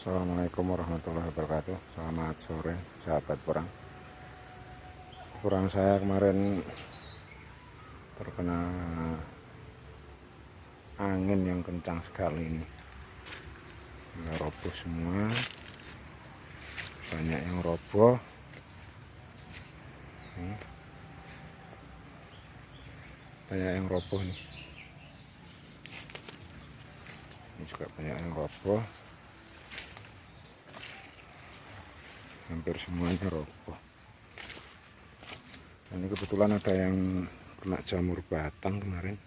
Assalamualaikum warahmatullahi wabarakatuh. Selamat sore sahabat perang. Kurang saya kemarin terkena angin yang kencang sekali ini. Nggak roboh semua. Banyak yang roboh. Banyak yang roboh nih. Ini juga banyak yang roboh hampir semuanya roboh ini kebetulan ada yang kena jamur batang kemarin.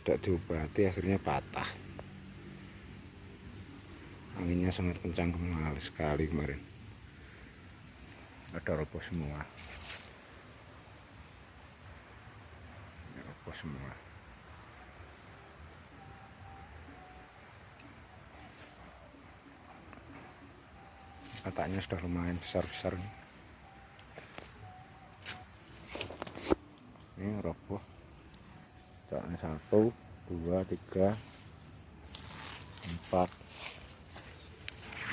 Tidak diobati akhirnya patah. Anginnya sangat kencang kembali sekali kemarin. Ada roboh semua. Roboh semua Katanya sudah lumayan besar-besar ini. Roboh. Katanya satu dua tiga empat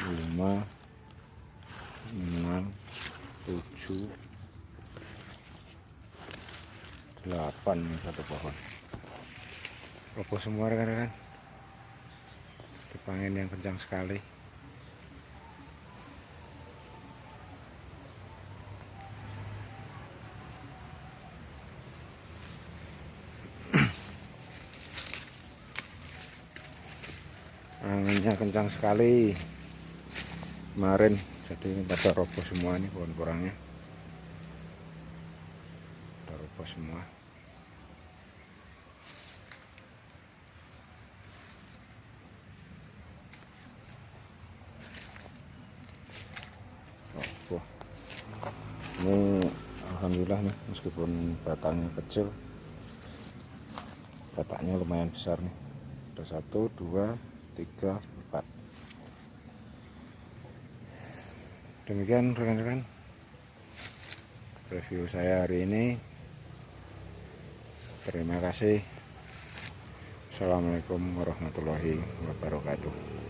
lima enam tujuh delapan satu pohon. Roboh semua rekan-rekan. Angin yang kencang sekali anginnya kencang sekali. Kemarin jadi ini pada roboh semua nih pohon kurangnya pada roboh semua. Roboh. Ini Alhamdulillah nih meskipun batangnya kecil batangnya lumayan besar nih. Ada satu dua tiga empat. Demikian rekan-rekan. Review saya hari ini. Terima kasih. Assalamualaikum warahmatullahi wabarakatuh